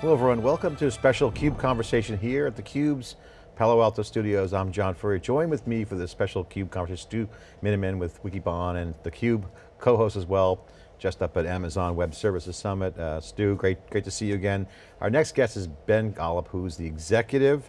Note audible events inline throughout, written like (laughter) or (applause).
Hello everyone, welcome to a special CUBE conversation here at theCUBE's Palo Alto Studios. I'm John Furrier. Join with me for this special CUBE conversation, Stu Miniman with Wikibon and theCUBE co-host as well, just up at Amazon Web Services Summit. Uh, Stu, great, great to see you again. Our next guest is Ben Golub, who's the executive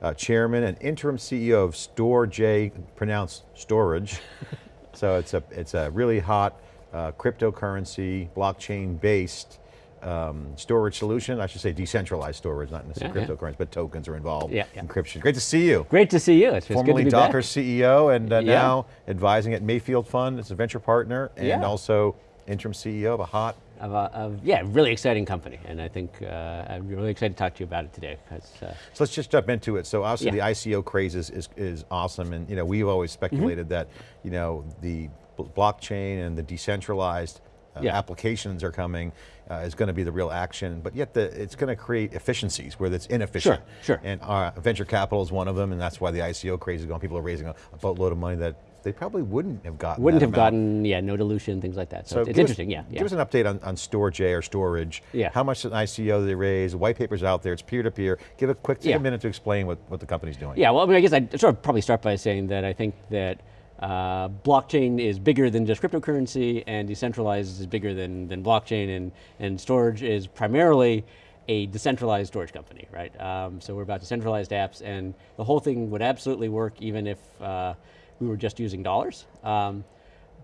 uh, chairman and interim CEO of Storj, pronounced storage. (laughs) so it's a, it's a really hot uh, cryptocurrency, blockchain based um, storage solution. I should say decentralized storage, not necessarily yeah, cryptocurrency, yeah. but tokens are involved, yeah, yeah, encryption. Great to see you. Great to see you. It's Formerly Docker back. CEO and uh, now advising at Mayfield Fund as a venture partner and also interim CEO of a hot of a, of, yeah, really exciting company, and I think uh, I'm really excited to talk to you about it today. Uh, so let's just jump into it. So obviously yeah. the ICO craze is, is, is, awesome, and you know we've always speculated mm -hmm. that you know the blockchain and the decentralized uh, yeah. applications are coming, uh, is going to be the real action, but yet the, it's going to create efficiencies where it's inefficient. Sure, sure. And uh, venture capital is one of them, and that's why the ICO craze is going. People are raising a, a boatload of money that they probably wouldn't have gotten Wouldn't have amount. gotten, yeah, no dilution, things like that. So, so it's, interesting, us, yeah, yeah. Give us an update on, on Storj or storage. Yeah. How much an ICO they raise, white paper's out there, it's peer-to-peer. -peer. Give a quick, take yeah. a minute to explain what, what the company's doing. Yeah, well, I mean, I guess I'd sort of probably start by saying that I think that uh, blockchain is bigger than just cryptocurrency and decentralized is bigger than, than blockchain and, and storage is primarily a decentralized storage company, right? Um, so we're about decentralized apps and the whole thing would absolutely work even if uh, we were just using dollars. Um,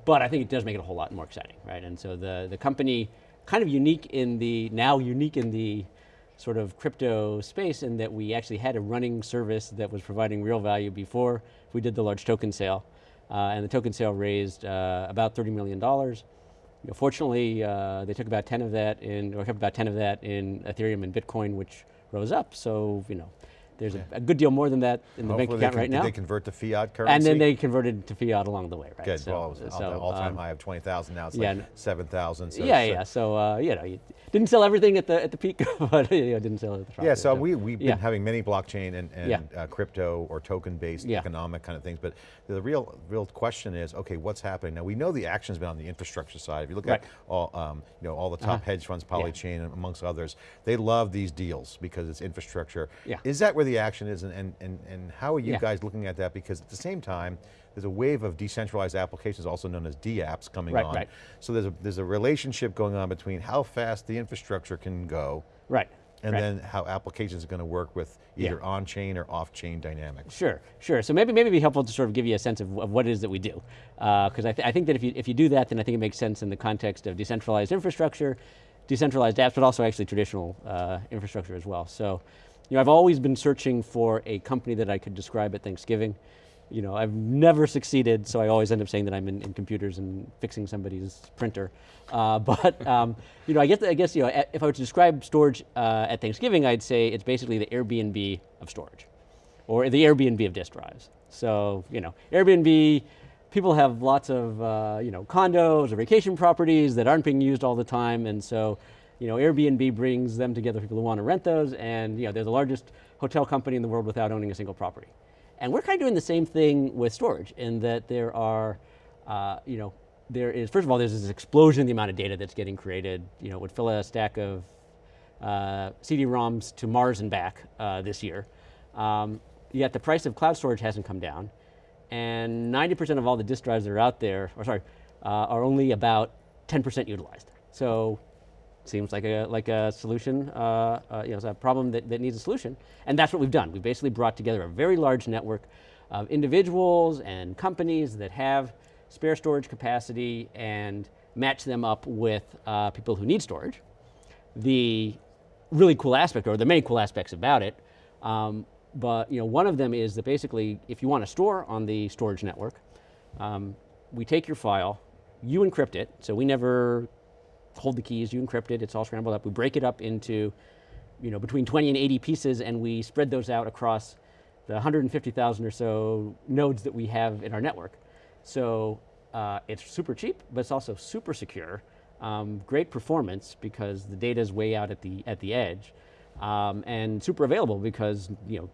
but I think it does make it a whole lot more exciting, right? And so the, the company, kind of unique in the, now unique in the sort of crypto space in that we actually had a running service that was providing real value before we did the large token sale. Uh, and the token sale raised uh, about $30 million. You know, fortunately, uh, they took about 10 of that in, or kept about 10 of that in Ethereum and Bitcoin, which rose up. So, you know, there's yeah. a, a, good deal more than that in the Hopefully bank account can, right now. they convert to fiat currency? And then they converted to fiat along the way, right? Good, so, well, so, all-time um, high of 20,000 now, it's yeah, like 7,000. So yeah, yeah, so, uh, you know, you didn't sell everything at the at the peak, (laughs) but you know, didn't sell at the trough. Yeah, so, so we, we've been yeah. having many blockchain and, and uh, crypto or token-based economic kind of things, but the real real question is, okay, what's happening? Now we know the action's been on the infrastructure side. If you look right. at all, um, you know, all the top uh -huh. hedge funds, Polychain amongst others, they love these deals because it's infrastructure. Yeah. Is that where the action is and, and and, and, how are you yeah. guys looking at that? Because at the same time, there's a wave of decentralized applications, also known as DApps coming right, on. Right. So there's a, there's a relationship going on between how fast the infrastructure can go. Right. And right. then how applications are going to work with either yeah. on-chain or off-chain dynamics. Sure, sure. So maybe maybe it'd be helpful to sort of give you a sense of, of what it is that we do. Because uh, I, th I think that if you, if you do that, then I think it makes sense in the context of decentralized infrastructure, decentralized apps, but also actually traditional uh, infrastructure as well. So you know, I've always been searching for a company that I could describe at Thanksgiving. You know, I've never succeeded, so I always end up saying that I'm in, in computers and fixing somebody's printer. Uh, (laughs) but, um, you know, I guess, I guess, you know, if I were to describe storage uh, at Thanksgiving, I'd say it's basically the Airbnb of storage, or the Airbnb of disk drives. So, you know, Airbnb, people have lots of, uh, you know, condos or vacation properties that aren't being used all the time, and so you know, Airbnb brings them together, people who want to rent those, and you know, they're the largest hotel company in the world without owning a single property. And we're kind of doing the same thing with storage in that there are, uh, you know, there is, first of all, there's this explosion in the amount of data that's getting created. You know, would fill a stack of uh, CD-ROMs to Mars and back uh, this year. Um, yet the price of cloud storage hasn't come down. And 90% of all the disk drives that are out there, or sorry, uh, are only about 10% utilized. So seems like a, like a solution, uh, uh, you know, it's a problem that, that needs a solution. And that's what we've done. We've basically brought together a very large network of individuals and companies that have spare storage capacity and match them up with uh, people who need storage. The really cool aspect, or the many cool aspects about it, um, but you know, one of them is that basically, if you want to store on the storage network, um, we take your file, you encrypt it, so we never hold the keys, you encrypt it, it's all scrambled up. We break it up into you know, between 20 and 80 pieces and we spread those out across the 150,000 or so nodes that we have in our network. So uh, it's super cheap, but it's also super secure. Um, great performance because the data is way out at the, at the edge. Um, and super available because you know,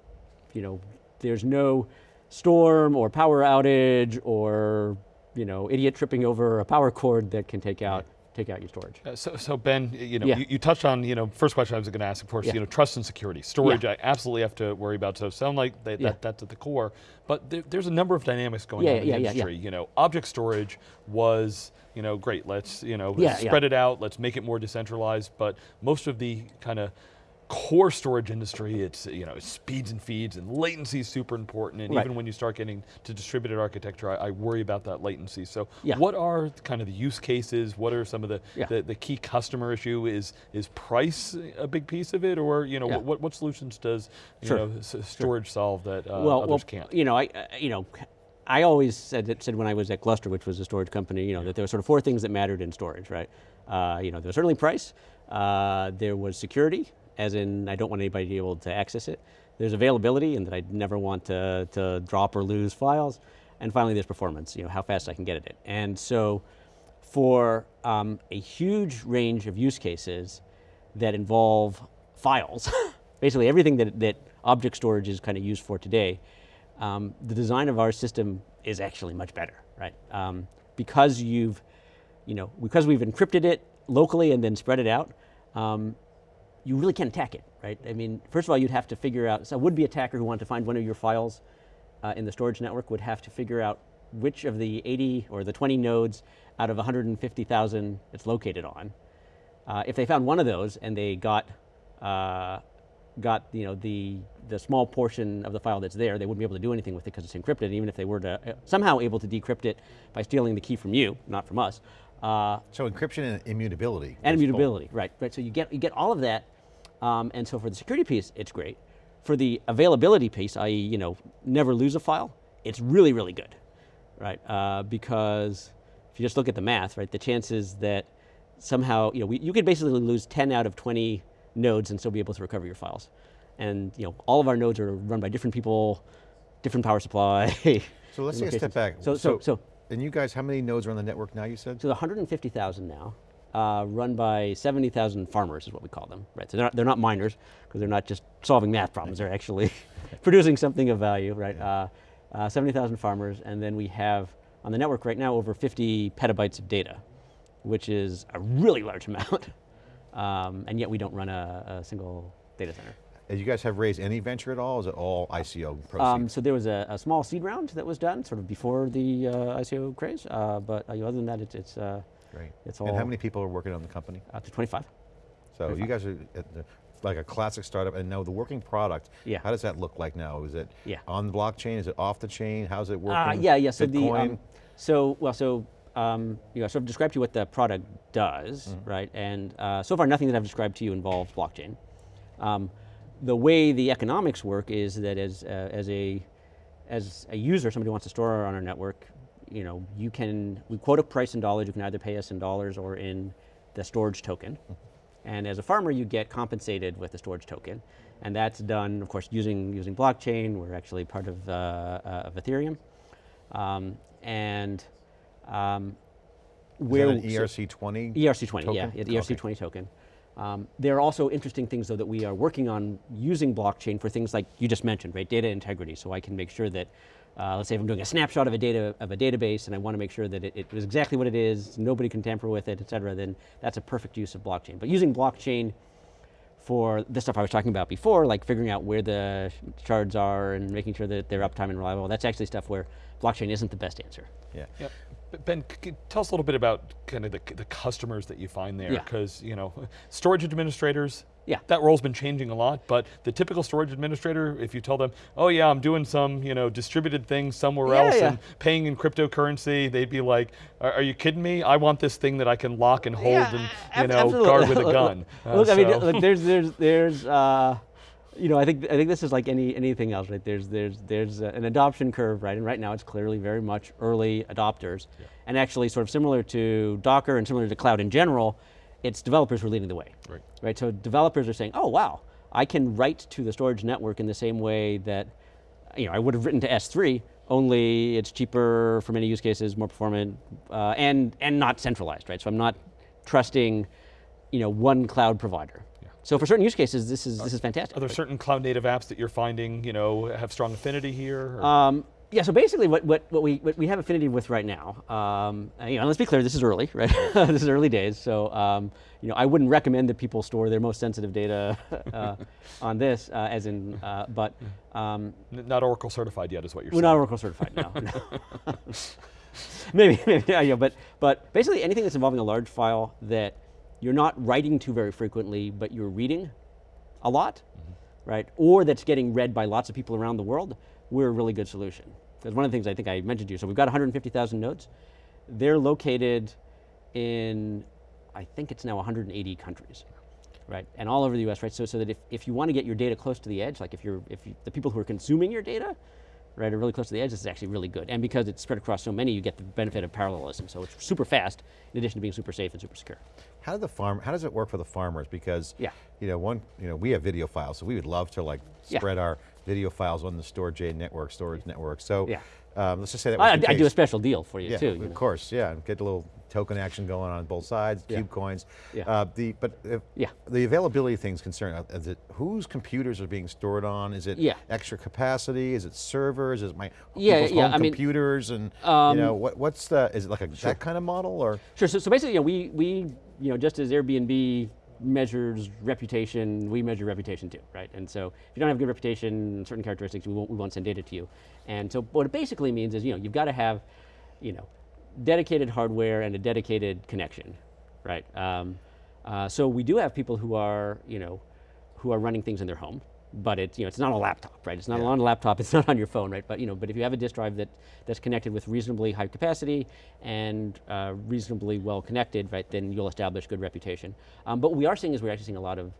you know, there's no storm or power outage or you know, idiot tripping over a power cord that can take out take out your storage. Uh, So, so Ben, you know, Yeah. you, you touched on, you know, first question I was going to ask, of course, Yeah. you know, trust and security. Storage, Yeah. I absolutely have to worry about. So, sound like Yeah. that that's at the core. But there, there's a number of dynamics going on in the industry. You know, object storage was, you know, great. Let's, you know, spread it out. Let's make it more decentralized. But most of the kind of core storage industry, it's you know speeds and feeds and latency is super important. And Right. even when you start getting to distributed architecture, I, I worry about that latency. So, Yeah. what are kind of the use cases? What are some of the Yeah. the, the key customer issue? Is is price a big piece of it, or you know Yeah. what what solutions does you Sure. know storage solve that uh, well, others well, can't? you know, I, I- you know, I always said that, said when I was at Gluster, which was a storage company, you know, that there were sort of four things that mattered in storage, right? Uh, you know, there was certainly price. Uh, there was security, as in I don't want anybody to be able to access it. There's availability, and that I never want to, to drop or lose files. And finally, there's performance. You know, how fast I can get at it. And so, for um, a huge range of use cases that involve files, (laughs) basically everything that, that object storage is kind of used for today, um, the design of our system is actually much better, right? Um, because you've, you know, because we've encrypted it locally and then spread it out, um, you really can't attack it, right? I mean, first of all, you'd have to figure out, so a would-be attacker who wanted to find one of your files uh, in the storage network would have to figure out which of the 80 or the 20 nodes out of 150,000 it's located on. Uh, if they found one of those and they got, uh, got you know, the, the small portion of the file that's there, they wouldn't be able to do anything with it because it's encrypted, even if they were to uh, somehow able to decrypt it by stealing the key from you, not from us. Uh, So encryption and immutability. and both. immutability, right? Right. So you get you get all of that, um, and so for the security piece, it's great. For the availability piece, i.e., you know, never lose a file, it's really really good, right? Uh, because if you just look at the math, right, the chances that somehow you know we, you could basically lose 10 out of 20 nodes and still be able to recover your files, and you know all of our nodes are run by different people, different power supply. So let's (laughs) take a step back. So so so and you guys, how many nodes are on the network now? You said. so the 150,000 now, uh, run by 70,000 farmers is what we call them, right? So they're not, they're not miners because they're not just solving math problems; they're actually (laughs) producing something of value, right? Uh, uh, 70,000 farmers, and then we have on the network right now over 50 petabytes of data, which is a really large (laughs) amount, um, and yet we don't run a, a single data center. And you guys have raised any venture at all? Is it all ICO proceeds? Um, so there was a, a small seed round that was done sort of before the uh, ICO craze, uh, but uh, other than that, it's, it's uh, Great. it's and how many people are working on the company? up to 25. So you guys are at the, like a classic startup, and now the working product. Yeah. How does that look like now? Is it Yeah. on the blockchain? Is it off the chain? How's it working? Uh, yeah, yeah. So the um, so well, so um, you know, I sort of described to you what the product does, Mm-hmm. right? And uh, so far, nothing that I've described to you involves blockchain. Um, the way the economics work is that as uh, as a as a user, somebody wants to store on our network, you know, you can we quote a price in dollars. You can either pay us in dollars or in the storage token. And as a farmer, you get compensated with the storage token, and that's done, of course, using using blockchain. We're actually part of, uh, uh, of Ethereum, um, and um, Is where that an E ERC20? ERC20, yeah, token? the ERC20 token. Um, there are also interesting things, though, that we are working on using blockchain for things like you just mentioned, right? Data integrity. So I can make sure that, uh, let's say if I'm doing a snapshot of a data of a database, and I want to make sure that it, it is exactly what it is, nobody can tamper with it, et cetera. Then that's a perfect use of blockchain. But using blockchain for the stuff I was talking about before, like figuring out where the shards are and making sure that they're uptime and reliable, that's actually stuff where blockchain isn't the best answer. Yeah. Yep. Ben, c- c- tell us a little bit about kind of the, the customers that you find there, Yeah. because you know, storage administrators. Yeah. That role's been changing a lot, but the typical storage administrator, if you tell them, "Oh yeah, I'm doing some, you know, distributed thing somewhere Yeah, else yeah. and paying in cryptocurrency," they'd be like, "Are, are you kidding me? I want this thing that I can lock and hold Yeah, and you know absolutely. guard with a (laughs) Look, gun." Uh, Look, I mean, look, (laughs) there's, there's, there's, uh, you know, I think, I think this is like any, anything else, right? There's, there's, there's an adoption curve, right? And right now, it's clearly very much early adopters, and actually, sort of similar to Docker and similar to cloud in general, it's developers who are leading the way, Right. Right. So developers are saying, "Oh, wow, I can write to the storage network in the same way that, you know, I would have written to S3." Only it's cheaper for many use cases, more performant, uh, and and not centralized, right? So I'm not trusting, you know, one cloud provider. So for certain use cases, this is this is fantastic. Are there certain cloud native apps that you're finding, you know, have strong affinity here? Um, Yeah, so basically what, what, what, we, what we have affinity with right now, um, and, you know, let's be clear, this is early, right? (laughs) this is early days, so um, you know, I wouldn't recommend that people store their most sensitive data (laughs) uh, on this, uh, as in, uh, but. Um, not Oracle certified yet is what you're saying. we're not Oracle certified, now. no. (laughs) maybe, maybe, yeah, yeah, but, but basically anything that's involving a large file that you're not writing to very frequently, but you're reading a lot, right? Or that's getting read by lots of people around the world, we're a really good solution. Because one of the things I think I mentioned to you, so we've got 150,000 nodes. They're located in, I think it's now 180 countries, right? And all over the US, right? So, so that if, if you want to get your data close to the edge, like if you're, if you, the people who are consuming your data, right, are really close to the edge, this is actually really good. And because it's spread across so many, you get the benefit of parallelism. So it's super fast, in addition to being super safe and super secure. How do the farm? How does it work for the farmers? Because Yeah. you know, one, you know, we have video files, so we would love to like Yeah. spread our video files on the Storj network, storage network. So Yeah. um, let's just say that I, I do a special deal for you Yeah, too. of know. course, yeah, get a little token action going on both sides, Yeah. cube coins. Yeah. Uh, the but if Yeah. the availability thing's concerned. uh, Is it whose computers are being stored on? Is it Yeah. extra capacity? Is it servers? Is it my Yeah, people's yeah, home I mean, computers? and um, you know what, what's the? Is it like a that kind of model or? Sure. So, so basically, you know, we we you know just as Airbnb measures reputation, we measure reputation too, right? And so if you don't have good reputation, certain characteristics, we won't we won't send data to you. And so what it basically means is you know you've got to have, you know, dedicated hardware and a dedicated connection, right? Um, uh, so we do have people who are you know who are running things in their home, but it's you know it's not a laptop, right? It's not Yeah. on a laptop. (laughs) It's not on your phone, right? But you know, but if you have a disk drive that that's connected with reasonably high capacity and uh, reasonably well connected, right? Then you'll establish good reputation. Um, but what we are seeing is we're actually seeing a lot of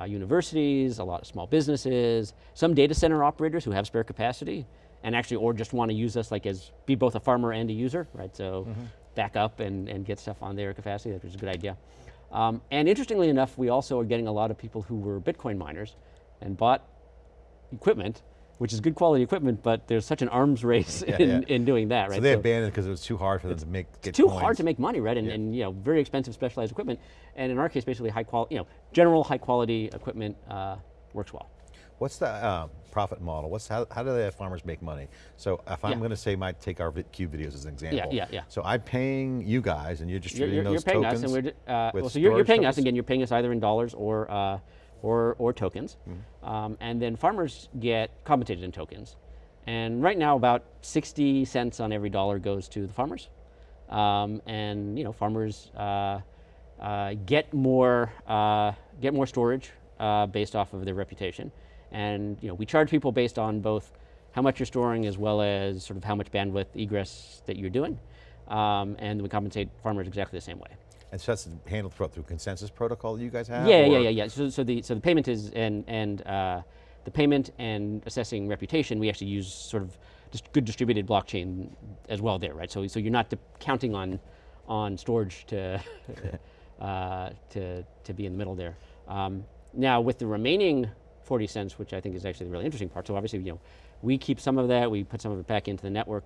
uh, universities, a lot of small businesses, some data center operators who have spare capacity, and actually or just want to use us like as be both a farmer and a user, right? So back up and, and get stuff on their capacity, which is a good idea. Um, and interestingly enough, we also are getting a lot of people who were Bitcoin miners and bought equipment, which is good quality equipment, but there's such an arms (laughs) race Yeah, in, yeah. in doing that, right? So they abandoned because it was too hard for them to make get too coins. hard to make money, right? And, Yeah. and you know, very expensive specialized equipment. And in our case, basically high quality, you know, general high quality equipment uh, works well. What's the uh, profit model? What's how, how do the farmers make money? So if I'm going to say, my take our cube videos as an example. yeah, yeah. yeah. So I'm paying you guys, and you're You're, distributing you're, you're paying tokens. us, and we're uh, well, so you're, you're paying us again. You're paying us either in dollars or uh, or or tokens, Mm-hmm. um, and then farmers get compensated in tokens. And right now, about 60 cents on every dollar goes to the farmers, um, and you know, farmers uh, uh, get more uh, get more storage uh, based off of their reputation, and you know, we charge people based on both how much you're storing as well as sort of how much bandwidth egress that you're doing, um, and we compensate farmers exactly the same way. And so that's handled through, through consensus protocol that you guys have? Yeah, yeah, yeah, yeah. So, so the so the payment is and and uh, the payment and assessing reputation. We actually use sort of just good distributed blockchain as well there, right? So so you're not counting on on storage to (laughs) uh, to to be in the middle there. Um, now with the remaining 40 cents, which I think is actually the really interesting part. So obviously, you know, we keep some of that. We put some of it back into the network.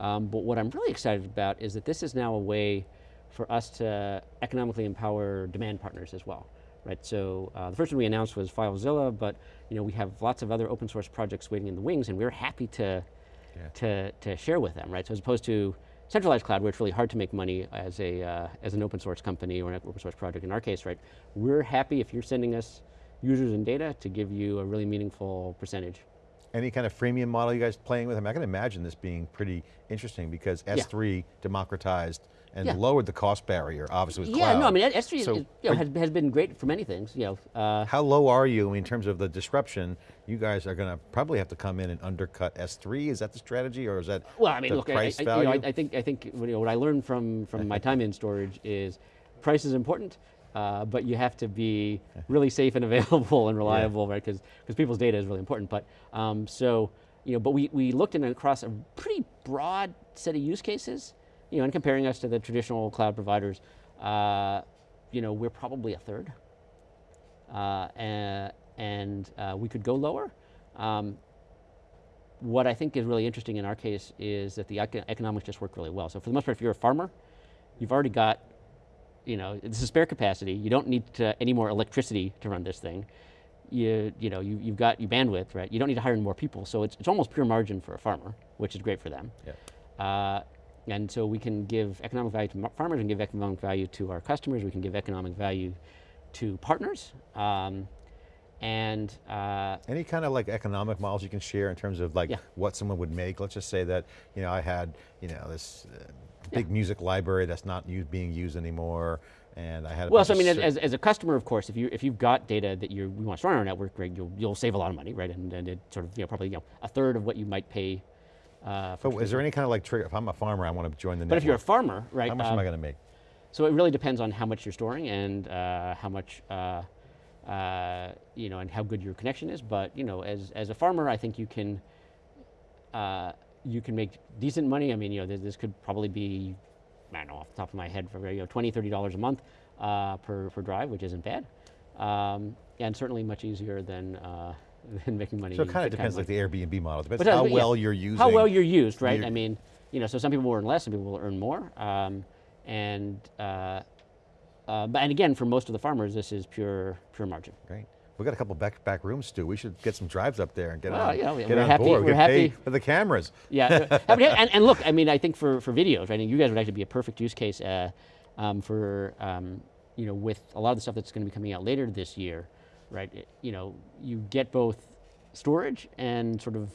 Um, but what I'm really excited about is that this is now a way for us to economically empower demand partners as well, right? So uh, the first one we announced was FileZilla, but you know we have lots of other open source projects waiting in the wings, and we're happy to Yeah. to to share with them, right? So as opposed to centralized cloud, where it's really hard to make money as a uh, as an open source company or an open source project. In our case, right, we're happy if you're sending us users and data to give you a really meaningful percentage. Any kind of freemium model you guys playing with? I mean, I can imagine this being pretty interesting because S3 democratized and Yeah. lowered the cost barrier, obviously with yeah, cloud. no, I mean S3 So is, you know, has, has been great for many things. You know, uh, How low are you in terms of the disruption? You guys are going to probably have to come in and undercut S3. Is that the strategy, or is that Well, I mean, the look, I, price I, you value? know, I, I think I think you know, what I learned from from my (laughs) time in storage is price is important, uh, but you have to be (laughs) really safe and available and reliable, right? Because people's data is really important. But um, so you know, but we we looked in across a pretty broad set of use cases, you know, and comparing us to the traditional cloud providers, uh, you know, we're probably a third, uh, and, and uh, we could go lower. Um, what I think is really interesting in our case is that the economics just work really well. So for the most part, if you're a farmer, you've already got, you know, this is spare capacity. You don't need to, any more electricity to run this thing. you you know you, you've got your bandwidth, right? You don't need to hire more people, so it's it's almost pure margin for a farmer, which is great for them. Yeah. Uh, and so we can give economic value to farmers and give economic value to our customers. We can give economic value to partners. Um, and uh, Any kind of like economic models you can share in terms of like Yeah. what someone would make? Let's just say that, you know, I had, you know, this uh, big music library that's not used, being used anymore, and I had a well, so I mean, as, as, as a customer, of course, if you if you've got data that you we want to store on our network, right, you'll you'll save a lot of money, right, and, and it sort of you know probably you know a third of what you might pay. Uh, for But is there any kind of like trigger, if I'm a farmer, I want to join the but if you're a farmer, right, how much um, am I going to make? So it really depends on how much you're storing and uh, how much, uh, uh, you know, and how good your connection is. But you know, as as a farmer, I think you can uh, you can make decent money. I mean, you know, this, this could probably be, I don't know, off the top of my head, for you know, 20 30 dollars a month uh, per per drive, which isn't bad, um, and certainly much easier than. Uh, (laughs) than making money. So it kind of depends like the Airbnb model. Depends But, uh, how but yeah, well you're using. How well you're used, right? your- I mean, you know, so some people will earn less, some people will earn more. Um, and uh, uh, but and again, for most of the farmers, this is pure pure margin. Great. We got a couple back back rooms, Stu. We should get some drives up there and get Well, on, yeah, get we're on happy- board. we're get happy. for the cameras. Yeah, I (laughs) and, and look, I mean, I think for, for videos, right? And you guys would actually be a perfect use case uh, um, for um, you know with a lot of the stuff that's going to be coming out later this year, right? It- you know, you get both storage and sort of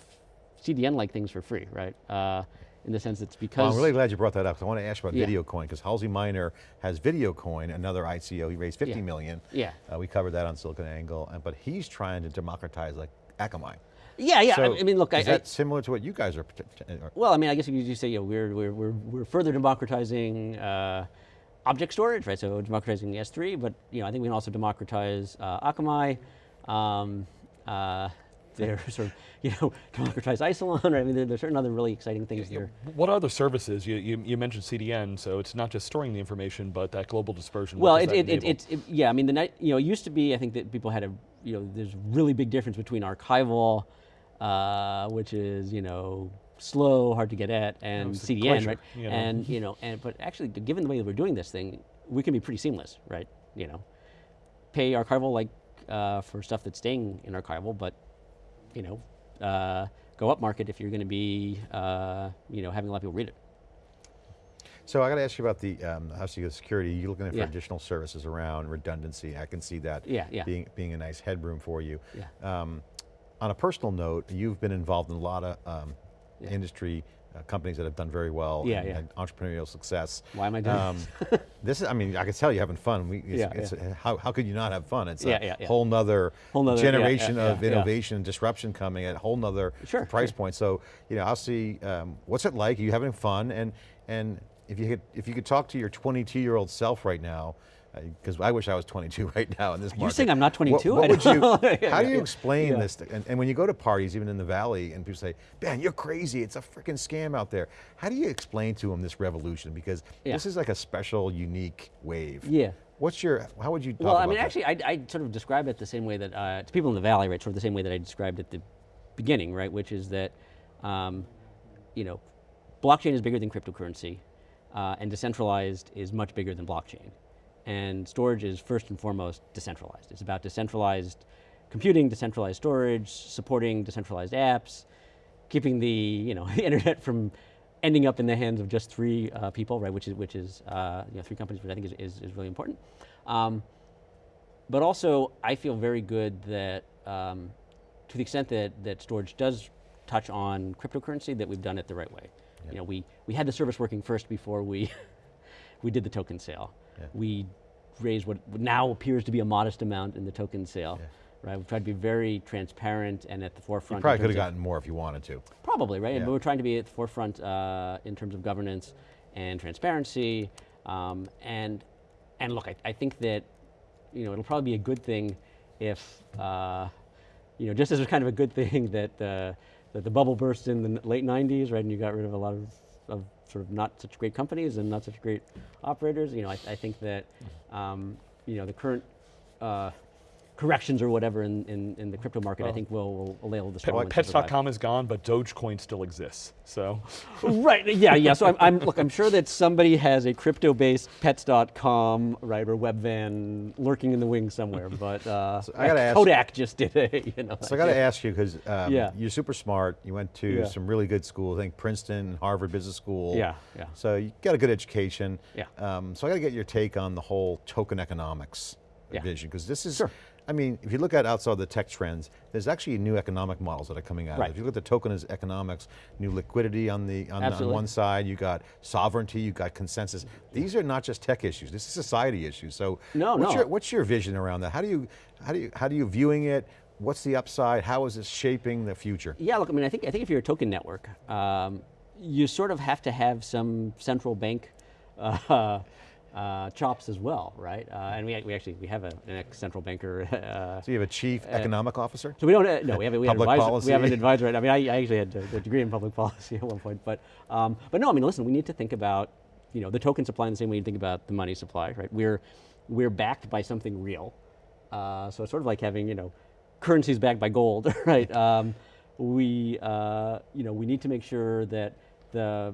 CDN like things for free, right? Uh, in the sense it's because Well, I'm really glad you brought that up. 'cause I want to ask you about Yeah. VideoCoin because Halsey Minor has VideoCoin, another ICO. He raised 50 Yeah. million. Yeah. Uh, we covered that on SiliconANGLE, but he's trying to democratize like Akamai. yeah, yeah. So I, mean, look, I, is I, that similar to what you guys are? are- Well, I mean, I guess you could say, you know, we're, we're, we're, we're further democratizing uh, object storage, right? So democratizing S3, but you know, I think we can also democratize uh, Akamai. Um, uh, they're (laughs) sort of, you know, democratize Isilon. Right? I mean, there, there's certain other really exciting things Yeah, here. What other services? You, you, you mentioned CDN, so it's not just storing the information, but that global dispersion. Well, it, it, it, it, yeah, I mean, the night, you know, it used to be, I think that people had a, you know, there's really big difference between archival, uh, which is, you know, slow, hard to get at, and it's the CDN, glacier, right? you know. And, (laughs) you know, and, but actually, given the way that we're doing this thing, we can be pretty seamless, right? You know, pay archival like uh, for stuff that's staying in archival, but, you know, uh, go up market if you're going to be, uh, you know, having a lot of people read it. So I got to ask you about the um, obviously the security. You're looking for Yeah. additional services around redundancy. I can see that Yeah, yeah. being being a nice headroom for you. Um, on a personal note, you've been involved in a lot of um, industry uh, companies that have done very well Yeah, and yeah. entrepreneurial success. Why am I doing um, (laughs) this? is, I mean, I can tell you're having fun. We, it's, Yeah, it's, how, how could you not have fun? It's a whole nother, Whole nother- generation of innovation and disruption coming at a whole nother Sure, price sure. point. So, you know, I'll see, um, what's it like? Are you having fun? And, and if you could, if you could talk to your 22 year old self right now, because I wish I was 22 (laughs) right now in this market. You're saying I'm not 22? What, I would you, (laughs) how do you explain Yeah. this? to- and, and when you go to parties, even in the Valley, and people say, man, you're crazy, it's a freaking scam out there. How do you explain to them this revolution? Because Yeah. this is like a special, unique wave. Yeah. What's your, how would you talk Well, I mean, that? actually, I, I sort of describe it the same way that uh, to people in the valley, right? Sort of the same way that I described at the beginning, right? Which is that, um, you know, blockchain is bigger than cryptocurrency, uh, and decentralized is much bigger than blockchain. And storage is first and foremost decentralized. It's about decentralized computing, decentralized storage, supporting decentralized apps, keeping the you know the (laughs) internet from ending up in the hands of just three uh, people, right? Which is which is uh, you know three companies, which I think is, is, is really important. Um, but also, I feel very good that um, to the extent that that storage does touch on cryptocurrency, that we've done it the right way. You know, we we had the service working first before we (laughs) we did the token sale. Yeah. We raised what now appears to be a modest amount in the token sale. Yeah. Right, we've tried to be very transparent and at the forefront. in probably could have gotten more if you wanted to. Probably, right? Yeah. But we're trying to be at the forefront uh, in terms of governance and transparency. Um, and and look, I, I think that you know it'll probably be a good thing if uh, you know just as it's kind of a good (laughs) thing that uh, that the bubble burst in the late '90s, right? And you got rid of a lot of, of sort of not such great companies and not such great operators. You know, I, I think that um, you know the current uh, corrections or whatever in, in, in the crypto market, I think will, will enable the Pet- strong ones to survive. Pets.com is gone, but Dogecoin still exists. So (laughs) right, yeah, yeah. So I'm, I'm, look, I'm sure that somebody has a crypto-based pets.com, right, or webvan lurking in the wings somewhere, (laughs) but uh, I gotta ask- Kodak just did it, (laughs) you know. So I got to ask you because um, Yeah. you're super smart. You went to Yeah. some really good schools. I think Princeton, Harvard Business School. Yeah, yeah. So you got a good education. Yeah. Um, so I got to get your take on the whole token economics Yeah. vision because this is. Sure. I mean, if you look at outside the tech trends, there's actually new economic models that are coming out. Right. If you look at the token as economics, new liquidity on the on, on one side, you got sovereignty, you got consensus. These are not just tech issues. This is society issues. So No, what's no. Your, what's your vision around that? How do you how do you how do you viewing it? What's the upside? How is this shaping the future? Yeah, look, I mean, I think I think if you're a token network, um, you sort of have to have some central bank uh, uh, chops as well, right? Uh, and we, we actually we have a, an ex central banker. (laughs) Uh, So you have a chief economic officer? so we don't uh, no we have a, we Public advisor, we have an (laughs) advisor. Right? I mean, I, I actually had a, a degree in public (laughs) policy at one point, but um, but no, I mean, listen, we need to think about you know the token supply in the same way you think about the money supply, right? We're we're backed by something real, uh, so it's sort of like having you know currencies backed by gold, right? Um, we uh, you know we need to make sure that the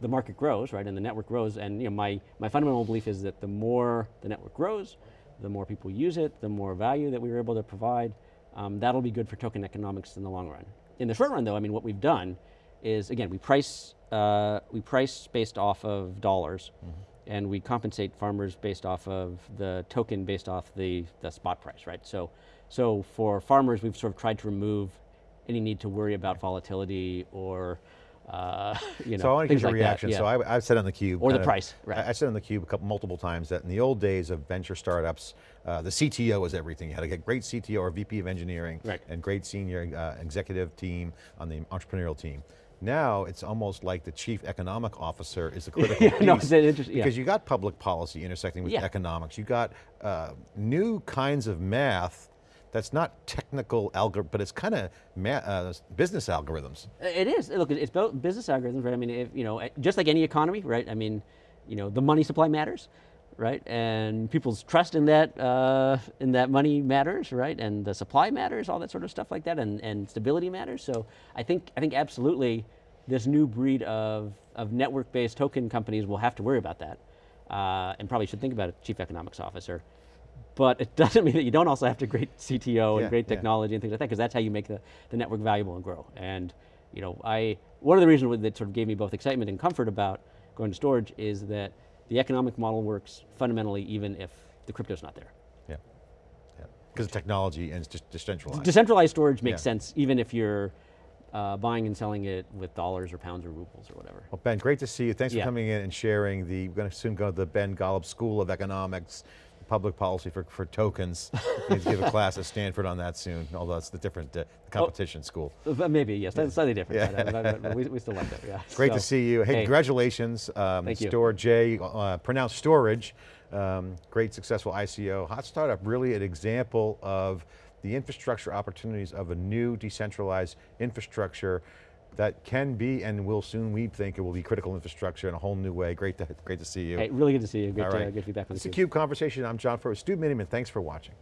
the market grows, right, and the network grows. And you know, my my fundamental belief is that the more the network grows, the more people use it, the more value that we were able to provide. Um, that'll be good for token economics in the long run. In the short run, though, I mean, what we've done is again we price uh, we price based off of dollars, and we compensate farmers based off of the token based off the the spot price, right? So so for farmers, we've sort of tried to remove any need to worry about volatility or uh, (laughs) you know So I want to get your like that, reaction. yeah. So I, I've said on the cube, Or the kind of- price, right. I, I said on the cube a couple multiple times that in the old days of venture startups, uh, the CTO was everything. You had to get great CTO or VP of engineering, Right. and great senior uh, executive team on the entrepreneurial team. Now it's almost like the chief economic officer is the (laughs) critical Yeah, piece no, it's an interest- yeah. because you got public policy intersecting with Yeah. economics. You got uh, new kinds of math that's not technical algorithm, but it's kind of uh, business algorithms. It is. Look, it's built business algorithms, right? I mean, if, you know, just like any economy, right? I mean, you know, the money supply matters, right? And people's trust in that uh, in that money matters, right? And the supply matters, all that sort of stuff like that, and, and stability matters. So I think I think absolutely, this new breed of of network-based token companies will have to worry about that, uh, and probably should think about a chief economics officer. But it (laughs) doesn't mean that you don't also have to great CTO Yeah, and great yeah. technology and things like that, because that's how you make the, the network valuable and grow. And you know, I one of the reasons that sort of gave me both excitement and comfort about going to storage is that the economic model works fundamentally even if the crypto's not there. Yeah, yeah. Because of technology and it's just decentralized. Decentralized storage makes Yeah. sense even if you're uh, buying and selling it with dollars or pounds or rubles or whatever. well, Ben, great to see you. Thanks Yeah. for coming in and sharing the, we're going to soon go to the Ben Golub School of Economics, public policy for, for tokens. (laughs) to give a class at Stanford on that soon, although it's the different uh, competition school. Uh, Maybe, yes, that's slightly different. Yeah. but, uh, but- but we, we still like that, yeah. (laughs) Great to see you. Hey, hey, congratulations. Um, Thank you. Storj, uh, pronounced storage, um, great successful ICO. Hot Startup, really an example of the infrastructure opportunities of a new decentralized infrastructure that can be and will soon, we think it will be critical infrastructure in a whole new way. Great to, great to see you. Hey, really good to see you. Good, All to, right. good to be back on It's cube. CUBE Conversation. I'm John Furrier. Stu Miniman, thanks for watching.